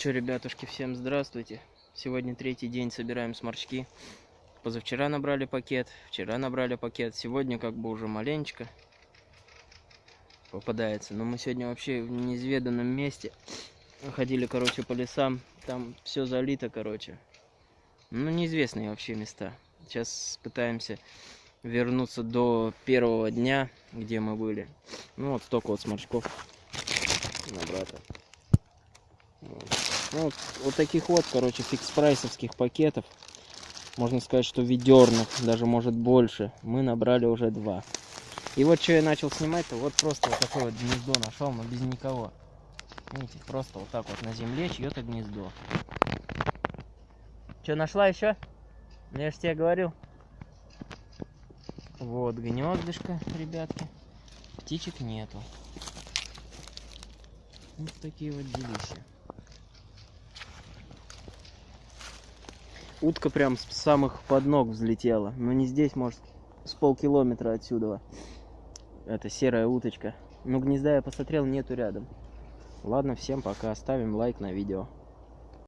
Че, ребятушки, всем здравствуйте. Сегодня третий день собираем сморчки. Позавчера набрали пакет, вчера набрали пакет. Сегодня как бы уже маленечко попадается. Но мы сегодня вообще в неизведанном месте. Ходили, короче, по лесам. Там все залито, короче. Ну, неизвестные вообще места. Сейчас пытаемся вернуться до первого дня, где мы были. Ну, вот столько вот сморчков на брата. Вот. Ну, вот, вот таких вот, короче, фикс-прайсовских пакетов. Можно сказать, что ведерных, даже может больше. Мы набрали уже два. И вот что я начал снимать-то, вот просто вот такое вот гнездо нашел, но без никого. Видите, просто вот так вот на земле чье-то гнездо. Что, нашла еще? Я же тебе говорил. Вот гнездышко, ребятки. Птичек нету. Вот такие вот делища. Утка прям с самых под ног взлетела. Но не здесь, может, с полкилометра отсюда. Это серая уточка. Но гнезда я посмотрел, нету рядом. Ладно, всем пока. Ставим лайк на видео.